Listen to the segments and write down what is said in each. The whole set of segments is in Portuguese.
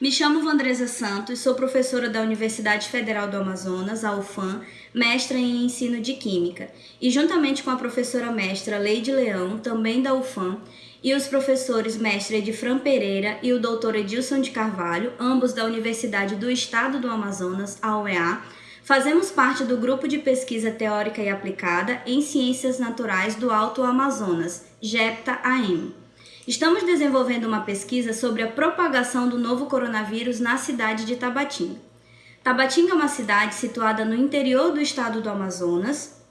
Me chamo Vandresa Santos, sou professora da Universidade Federal do Amazonas, a UFAM, mestra em ensino de Química, e juntamente com a professora mestra Leide Leão, também da UFAM, e os professores mestre Edifran Pereira e o doutor Edilson de Carvalho, ambos da Universidade do Estado do Amazonas, a UEA, fazemos parte do grupo de pesquisa teórica e aplicada em Ciências Naturais do Alto Amazonas, GEPTA-AM. Estamos desenvolvendo uma pesquisa sobre a propagação do novo coronavírus na cidade de Tabatinga. Tabatinga é uma cidade situada no interior do estado do Amazonas,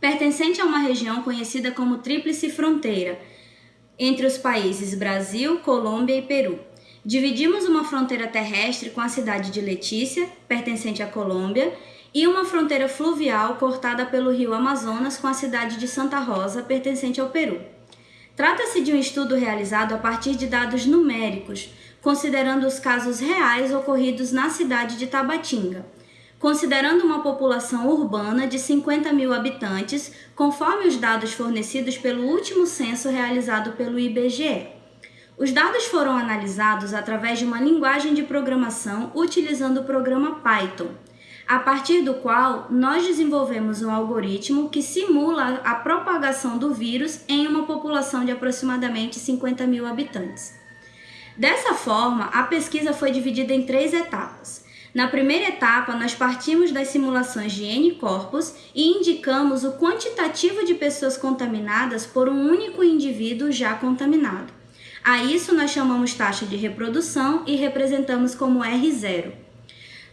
pertencente a uma região conhecida como Tríplice Fronteira, entre os países Brasil, Colômbia e Peru. Dividimos uma fronteira terrestre com a cidade de Letícia, pertencente à Colômbia, e uma fronteira fluvial cortada pelo rio Amazonas com a cidade de Santa Rosa, pertencente ao Peru. Trata-se de um estudo realizado a partir de dados numéricos, considerando os casos reais ocorridos na cidade de Tabatinga, considerando uma população urbana de 50 mil habitantes, conforme os dados fornecidos pelo último censo realizado pelo IBGE. Os dados foram analisados através de uma linguagem de programação utilizando o programa Python a partir do qual nós desenvolvemos um algoritmo que simula a propagação do vírus em uma população de aproximadamente 50 mil habitantes. Dessa forma, a pesquisa foi dividida em três etapas. Na primeira etapa, nós partimos das simulações de N corpos e indicamos o quantitativo de pessoas contaminadas por um único indivíduo já contaminado. A isso nós chamamos taxa de reprodução e representamos como R0.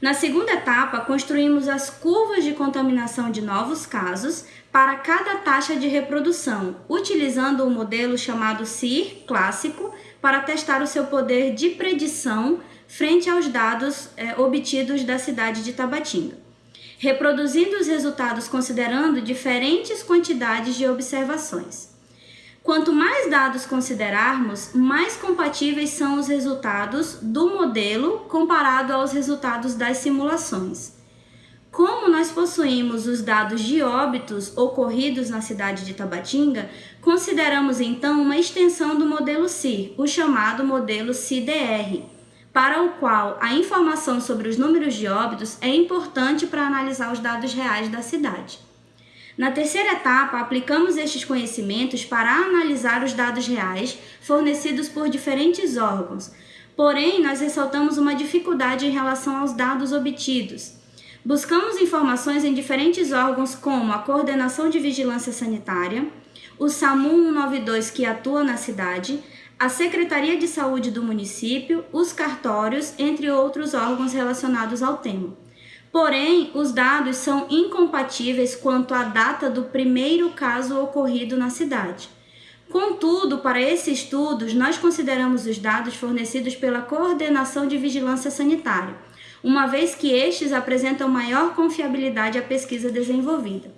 Na segunda etapa, construímos as curvas de contaminação de novos casos para cada taxa de reprodução, utilizando o modelo chamado CIR clássico para testar o seu poder de predição frente aos dados é, obtidos da cidade de Tabatinga, reproduzindo os resultados considerando diferentes quantidades de observações. Quanto mais dados considerarmos, mais compatíveis são os resultados do modelo comparado aos resultados das simulações. Como nós possuímos os dados de óbitos ocorridos na cidade de Tabatinga, consideramos então uma extensão do modelo CIR, o chamado modelo CIDR, para o qual a informação sobre os números de óbitos é importante para analisar os dados reais da cidade. Na terceira etapa, aplicamos estes conhecimentos para analisar os dados reais fornecidos por diferentes órgãos. Porém, nós ressaltamos uma dificuldade em relação aos dados obtidos. Buscamos informações em diferentes órgãos como a Coordenação de Vigilância Sanitária, o SAMU 192 que atua na cidade, a Secretaria de Saúde do município, os cartórios, entre outros órgãos relacionados ao tema. Porém, os dados são incompatíveis quanto à data do primeiro caso ocorrido na cidade. Contudo, para esses estudos, nós consideramos os dados fornecidos pela Coordenação de Vigilância Sanitária, uma vez que estes apresentam maior confiabilidade à pesquisa desenvolvida.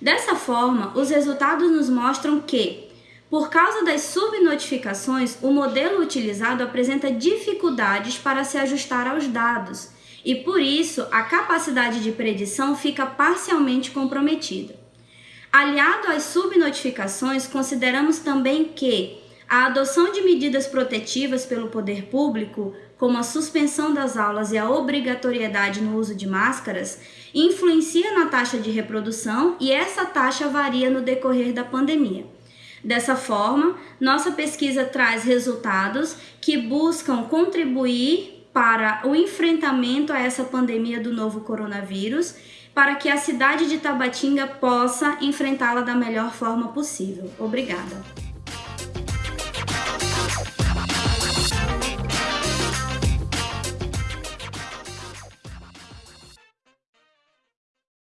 Dessa forma, os resultados nos mostram que, por causa das subnotificações, o modelo utilizado apresenta dificuldades para se ajustar aos dados e por isso a capacidade de predição fica parcialmente comprometida. Aliado às subnotificações, consideramos também que a adoção de medidas protetivas pelo poder público, como a suspensão das aulas e a obrigatoriedade no uso de máscaras, influencia na taxa de reprodução e essa taxa varia no decorrer da pandemia. Dessa forma, nossa pesquisa traz resultados que buscam contribuir para o enfrentamento a essa pandemia do novo coronavírus, para que a cidade de Tabatinga possa enfrentá-la da melhor forma possível. Obrigada.